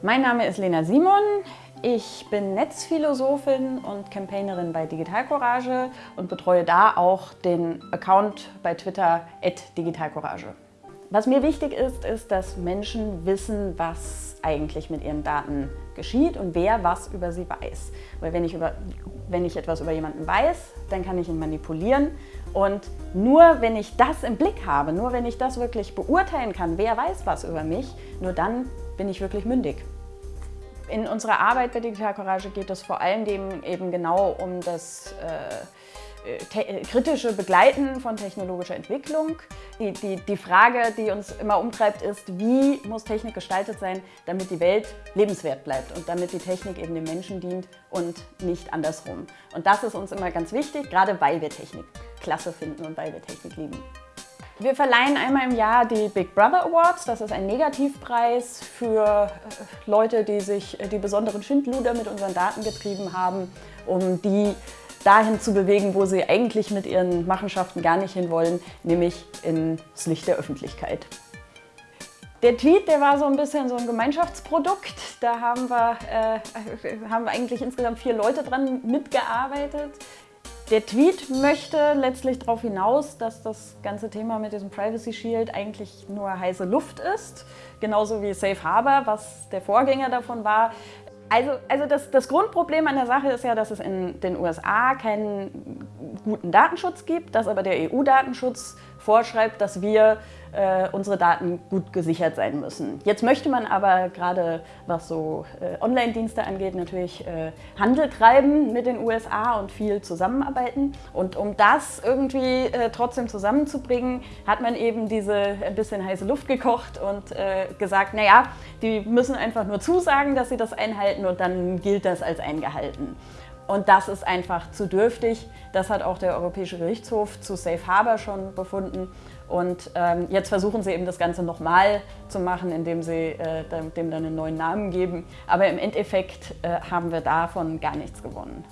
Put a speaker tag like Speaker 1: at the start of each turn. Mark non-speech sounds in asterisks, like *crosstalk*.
Speaker 1: Mein Name ist Lena Simon. Ich bin Netzphilosophin und Campaignerin bei Digital Courage und betreue da auch den Account bei Twitter @digitalcourage. Was mir wichtig ist, ist, dass Menschen wissen, was eigentlich mit ihren Daten geschieht und wer was über sie weiß. Weil wenn ich, über, wenn ich etwas über jemanden weiß, dann kann ich ihn manipulieren und nur wenn ich das im Blick habe, nur wenn ich das wirklich beurteilen kann, wer weiß was über mich, nur dann bin ich wirklich mündig. In unserer Arbeit bei Digital Courage geht es vor allem eben genau um das äh, äh, kritische Begleiten von technologischer Entwicklung. Die, die, die Frage, die uns immer umtreibt, ist, wie muss Technik gestaltet sein, damit die Welt lebenswert bleibt und damit die Technik eben dem Menschen dient und nicht andersrum. Und das ist uns immer ganz wichtig, gerade weil wir Technik klasse finden und weil wir Technik lieben. Wir verleihen einmal im Jahr die Big Brother Awards. Das ist ein Negativpreis für äh, Leute, die sich äh, die besonderen Schindluder mit unseren Daten getrieben haben, um die dahin zu bewegen, wo sie eigentlich mit ihren Machenschaften gar nicht hinwollen, nämlich ins Licht der Öffentlichkeit. Der Tweet, der war so ein bisschen so ein Gemeinschaftsprodukt. Da haben wir, äh, *laughs* haben wir eigentlich insgesamt vier Leute dran mitgearbeitet. Der Tweet möchte letztlich darauf hinaus, dass das ganze Thema mit diesem Privacy Shield eigentlich nur heiße Luft ist. Genauso wie Safe Harbor, was der Vorgänger davon war. Also, also das, das Grundproblem an der Sache ist ja, dass es in den USA keinen guten Datenschutz gibt, dass aber der EU-Datenschutz vorschreibt, dass wir äh, unsere Daten gut gesichert sein müssen. Jetzt möchte man aber gerade, was so äh, Online-Dienste angeht, natürlich äh, Handel treiben mit den USA und viel zusammenarbeiten. Und um das irgendwie äh, trotzdem zusammenzubringen, hat man eben diese ein bisschen heiße Luft gekocht und äh, gesagt, naja, die müssen einfach nur zusagen, dass sie das einhalten und dann gilt das als eingehalten. Und das ist einfach zu dürftig. Das hat auch der Europäische Gerichtshof zu Safe Harbor schon befunden. Und ähm, jetzt versuchen sie eben das Ganze nochmal zu machen, indem sie äh, dem dann einen neuen Namen geben. Aber im Endeffekt äh, haben wir davon gar nichts gewonnen.